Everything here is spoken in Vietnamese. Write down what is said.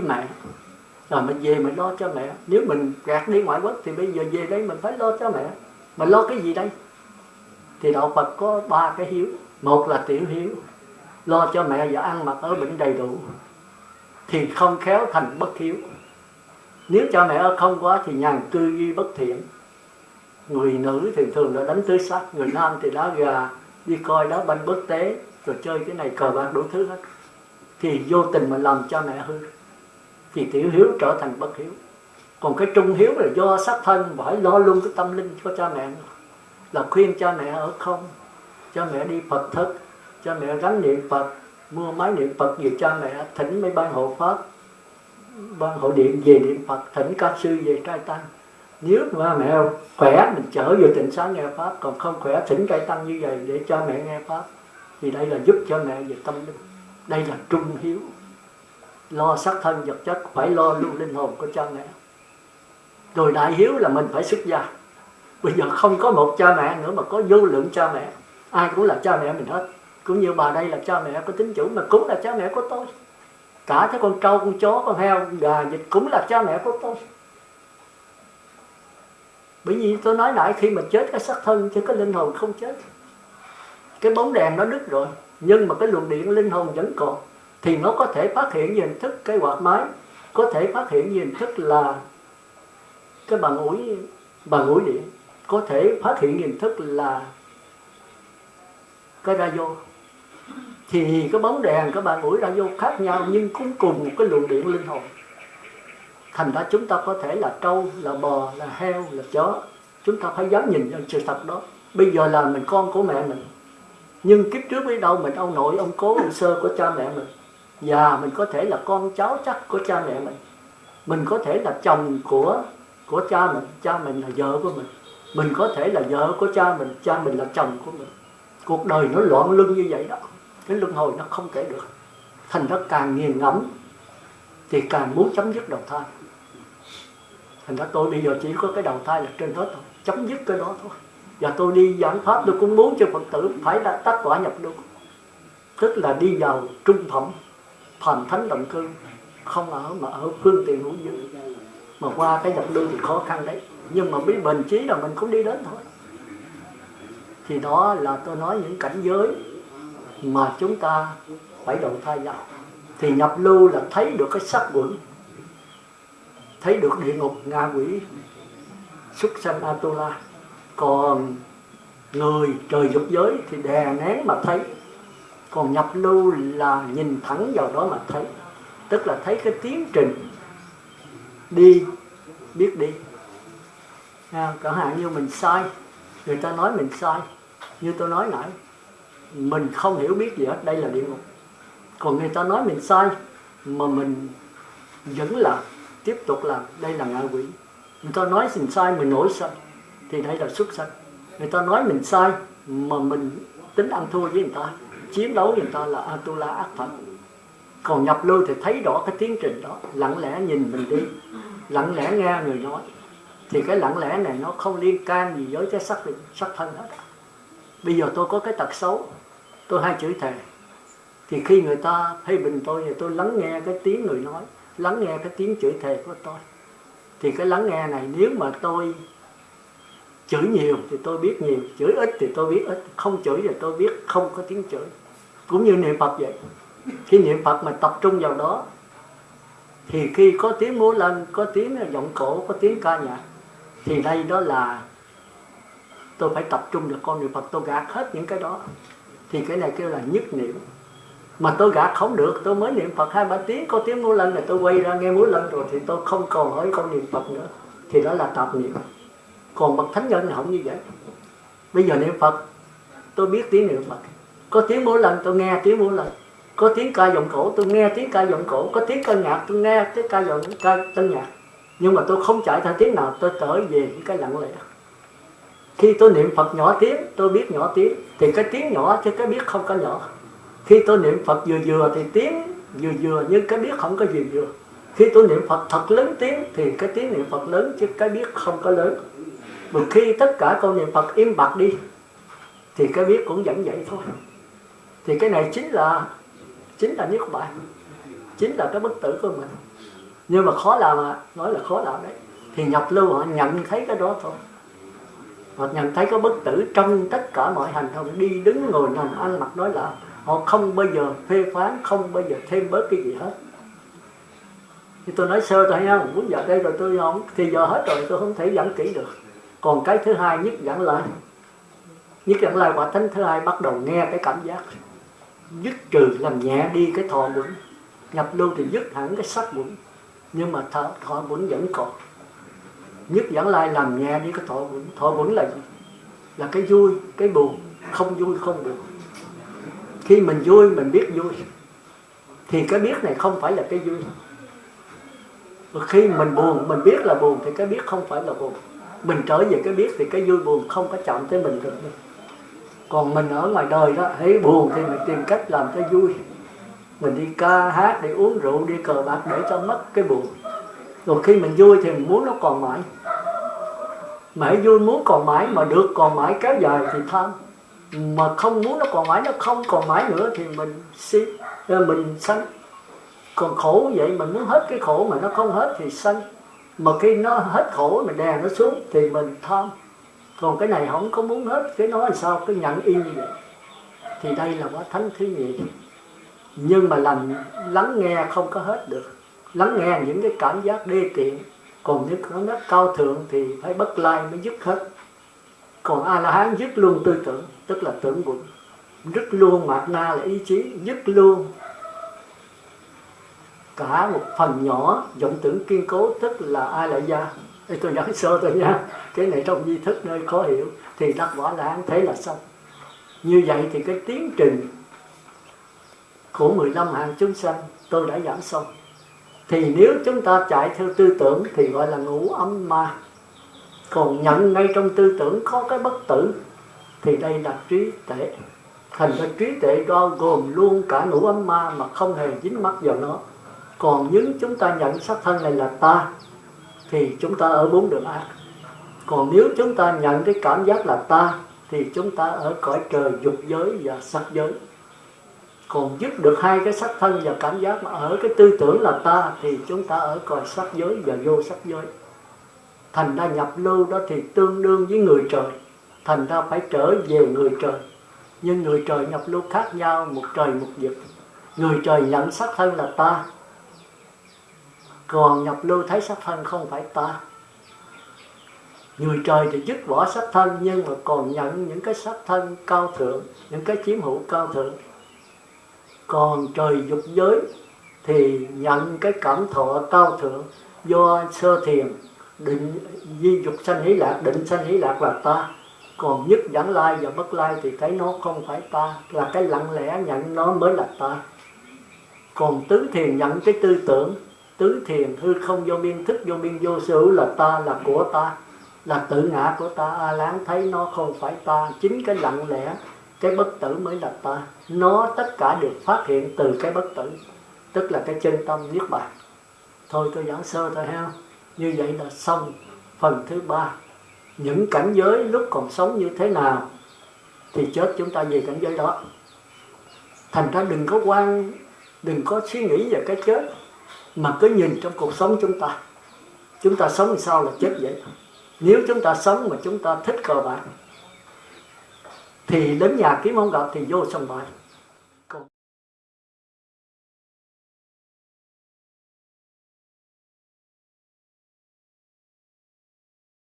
với mẹ rồi mình về mình lo cho mẹ. Nếu mình gạt đi ngoại quốc thì bây giờ về đây mình phải lo cho mẹ. Mình lo cái gì đây? Thì đạo Phật có ba cái hiếu. Một là tiểu hiếu. Lo cho mẹ và ăn mặc ở bệnh đầy đủ. Thì không khéo thành bất hiếu. Nếu cho mẹ ở không quá thì nhàn cư duy bất thiện. Người nữ thì thường là đánh tứ sắc, người nam thì đá gà, đi coi đá banh bất tế rồi chơi cái này cờ bạc đủ thứ hết. Thì vô tình mà làm cho mẹ hư thì tiểu hiếu trở thành bất hiếu. Còn cái trung hiếu là do sắc thân, phải lo luôn cái tâm linh cho cha mẹ. Là khuyên cha mẹ ở không. Cha mẹ đi phật thất. Cha mẹ gắn niệm phật, mua máy niệm phật về cha mẹ thỉnh mấy ban hộ pháp, ban hộ điện về niệm phật, thỉnh các sư về trai tăng. Nếu mà mẹ khỏe, mình chở vô tịnh xá nghe pháp, còn không khỏe, thỉnh trai tăng như vậy để cho mẹ nghe pháp. Thì đây là giúp cho mẹ về tâm linh. Đây là trung hiếu lo xác thân vật chất, phải lo luôn linh hồn của cha mẹ. Rồi đại hiếu là mình phải xuất gia. Bây giờ không có một cha mẹ nữa mà có vô lượng cha mẹ. Ai cũng là cha mẹ mình hết. Cũng như bà đây là cha mẹ có tính chủ, mà cũng là cha mẹ của tôi. Cả cái con trâu, con chó, con heo, con gà, vịt cũng là cha mẹ của tôi. Bởi vì tôi nói lại khi mà chết cái xác thân chứ cái linh hồn không chết. Cái bóng đèn nó đứt rồi, nhưng mà cái luồng điện linh hồn vẫn còn thì nó có thể phát hiện hình thức cái quạt máy, có thể phát hiện hình thức là cái bàn ủi bàn ủi điện, có thể phát hiện hình thức là cái radio. Thì cái bóng đèn, cái bàn ủi radio khác nhau nhưng cũng cùng một cái luồng điện linh hồn. Thành ra chúng ta có thể là trâu, là bò, là heo, là chó. Chúng ta phải dám nhìn nhận sự thật đó. Bây giờ là mình con của mẹ mình. Nhưng kiếp trước biết đâu mình ông nội ông cố ông sơ của cha mẹ mình và mình có thể là con cháu chắc của cha mẹ mình. Mình có thể là chồng của của cha mình cha mình là vợ của mình. Mình có thể là vợ của cha mình cha mình là chồng của mình. Cuộc đời nó loạn luân như vậy đó. Cái luân hồi nó không kể được. Thành ra càng nghiền ngẫm thì càng muốn chấm dứt đầu thai. Thành ra tôi bây giờ chỉ có cái đầu thai là trên hết thôi. Chấm dứt cái đó thôi. Và tôi đi giảng pháp tôi cũng muốn cho phật tử phải là tác quả nhập lưu tức là đi vào trung phẩm thành thánh động cư. Không ở mà ở phương tiện hữu dư mà qua cái nhập đường thì khó khăn đấy. Nhưng mà biết bền chí là mình cũng đi đến thôi. Thì đó là tôi nói những cảnh giới mà chúng ta phải đầu thai vào thì nhập lưu là thấy được cái sắc quẩn. Thấy được địa ngục, ngạ quỷ xuất sanh atula còn người trời dục giới thì đè nén mà thấy còn nhập lưu là nhìn thẳng vào đó mà thấy. Tức là thấy cái tiến trình đi biết đi. À, chẳng hạn như mình sai. Người ta nói mình sai như tôi nói nãy. Mình không hiểu biết gì hết đây là địa ngục. Còn người ta nói mình sai mà mình vẫn là tiếp tục làm đây là ngạ quỷ. Người ta nói mình sai mình nổi sân thì đây là xuất sanh người ta nói mình sai mà mình tính ăn thua với người ta chiến đấu người ta là atula ác phật. Còn nhập lưu thì thấy rõ cái tiến trình đó, lặng lẽ nhìn mình đi, lặng lẽ nghe người nói. Thì cái lặng lẽ này nó không liên can gì với cái sắc sắc thân hết. Bây giờ tôi có cái tật xấu, tôi hay chửi thề. Thì khi người ta phê bình tôi thì tôi lắng nghe cái tiếng người nói, lắng nghe cái tiếng chửi thề của tôi. Thì cái lắng nghe này nếu mà tôi chửi nhiều thì tôi biết nhiều, chửi ít thì tôi biết ít, không chửi thì tôi biết không có tiếng chửi cũng như niệm phật vậy. Khi niệm phật mà tập trung vào đó, thì khi có tiếng múa lên có tiếng giọng cổ, có tiếng ca nhạc, thì đây đó là tôi phải tập trung được con niệm phật. Tôi gạt hết những cái đó. Thì cái này kêu là nhất niệm. Mà tôi gạt không được. Tôi mới niệm phật hai ba tiếng, có tiếng múa lên là tôi quay ra nghe múa lên rồi thì tôi không còn hỏi con niệm phật nữa. Thì đó là tạp niệm. Còn bậc thánh nhân không như vậy. Bây giờ niệm phật, tôi biết tiếng niệm phật có tiếng mỗi lần tôi nghe, tiếng mỗi lần. Có tiếng ca giọng cổ, tôi nghe tiếng ca giọng cổ. Có tiếng ca nhạc, tôi nghe tiếng ca giọng, ca tân nhạc. Nhưng mà tôi không chạy theo tiếng nào, tôi trở về những cái lặng lẽ. Khi tôi niệm phật nhỏ tiếng, tôi biết nhỏ tiếng, thì cái tiếng nhỏ chứ cái biết không có nhỏ. Khi tôi niệm phật vừa vừa thì tiếng vừa vừa, nhưng cái biết không có vừa vừa. Khi tôi niệm phật thật lớn tiếng thì cái tiếng niệm phật lớn chứ cái biết không có lớn. Một khi tất cả câu niệm phật im bặt đi, thì cái biết cũng vẫn vậy thôi thì cái này chính là chính là niết bàn, chính là cái bất tử của mình. Nhưng mà khó làm à nói là khó làm đấy. Thì nhập lưu họ nhận thấy cái đó thôi. Họ nhận thấy cái bất tử trong tất cả mọi hành động, đi đứng ngồi nằm, ăn mặc nói là họ không bao giờ phê phán, không bao giờ thêm bớt cái gì hết. Thì tôi nói sơ thôi nha, muốn giờ đây rồi tôi không, thì giờ hết rồi, tôi không thể giảng kỹ được. Còn cái thứ hai, nhất giảng lại nhất giảng lại quả thánh thứ hai bắt đầu nghe cái cảm giác dứt trừ làm nhẹ đi cái thọ quẩn nhập lưu thì dứt hẳn cái sắc quẩn nhưng mà thọ, thọ quẩn vẫn còn. Nhất giảng lai làm nhẹ đi cái thọ quẩn thọ quẩn là gì? Là cái vui cái buồn. Không vui không buồn. Khi mình vui mình biết vui. Thì cái biết này không phải là cái vui. Và khi mình buồn mình biết là buồn thì cái biết không phải là buồn. Mình trở về cái biết thì cái vui buồn không có chạm tới mình được còn mình ở ngoài đời đó, thấy buồn thì mình tìm cách làm cho vui. Mình đi ca hát, đi uống rượu, đi cờ bạc để cho mất cái buồn. Rồi khi mình vui thì mình muốn nó còn mãi. Mãi vui muốn còn mãi mà được còn mãi kéo dài thì tham mà không muốn nó còn mãi, nó không còn mãi nữa thì mình si ờ, mình sanh. Còn khổ vậy, mình muốn hết cái khổ mà nó không hết thì sanh. Mà khi nó hết khổ, mình đè nó xuống thì mình tham còn cái này không có muốn hết. Cái nói sao? Cứ nhận y như vậy. Thì đây là quả thánh thí nghiệm nhưng mà làm lắng nghe không có hết được. Lắng nghe những cái cảm giác đê tiện. Còn những cảm giác cao thượng thì phải bất lai mới dứt hết. Còn a la hán dứt luôn tư tưởng, tức là tưởng bụng dứt luôn mạt na là ý chí, dứt luôn cả một phần nhỏ vọng tưởng kiên cố, tức là ai lại gia đây tôi nói sơ tôi nha, cái này trong di thức nơi khó hiểu, thì đắc quả là thế là xong. Như vậy thì cái tiến trình của 15 hàng chúng sanh, tôi đã giảng xong. Thì nếu chúng ta chạy theo tư tưởng thì gọi là ngủ âm ma. Còn nhận ngay trong tư tưởng có cái bất tử, thì đây là trí tuệ. Thành ra trí tuệ bao gồm luôn cả ngũ âm ma mà không hề dính mắc vào nó. Còn những chúng ta nhận sắc thân này là ta thì chúng ta ở bốn đường ác còn nếu chúng ta nhận cái cảm giác là ta, thì chúng ta ở cõi trời dục giới và sắc giới. Còn dứt được hai cái sắc thân và cảm giác mà ở cái tư tưởng là ta, thì chúng ta ở cõi sắc giới và vô sắc giới. Thành ra nhập lưu đó thì tương đương với người trời. Thành ra phải trở về người trời. Nhưng người trời nhập lưu khác nhau, một trời một vực. Người trời nhận sắc thân là ta còn nhập lưu thấy sắc thân không phải ta. Người trời thì dứt bỏ sắc thân, nhưng mà còn nhận những cái sắc thân cao thượng, những cái chiếm hữu cao thượng. Còn trời dục giới thì nhận cái cảm thọ cao thượng do sơ thiền, định di dục sanh hỷ lạc, định sanh hỷ lạc là ta. Còn nhất dẫn lai và bất lai thì thấy nó không phải ta, là cái lặng lẽ nhận nó mới là ta. Còn tứ thiền nhận cái tư tưởng tứ thiền hư không vô biên thức vô biên vô sở là ta, là của ta, là tự ngã của ta. A lán thấy nó không phải ta, chính cái lặng lẽ, cái bất tử mới là ta. Nó tất cả được phát hiện từ cái bất tử, tức là cái chân tâm niết bàn. Thôi tôi giảng sơ thôi ha. Như vậy là xong phần thứ ba. Những cảnh giới lúc còn sống như thế nào thì chết chúng ta về cảnh giới đó. Thành ra đừng có quan, đừng có suy nghĩ về cái chết mà cứ nhìn trong cuộc sống chúng ta chúng ta sống sao là chết vậy? Nếu chúng ta sống mà chúng ta thích cờ bạc, thì đến nhà kiếm không gặp thì vô sòng bạc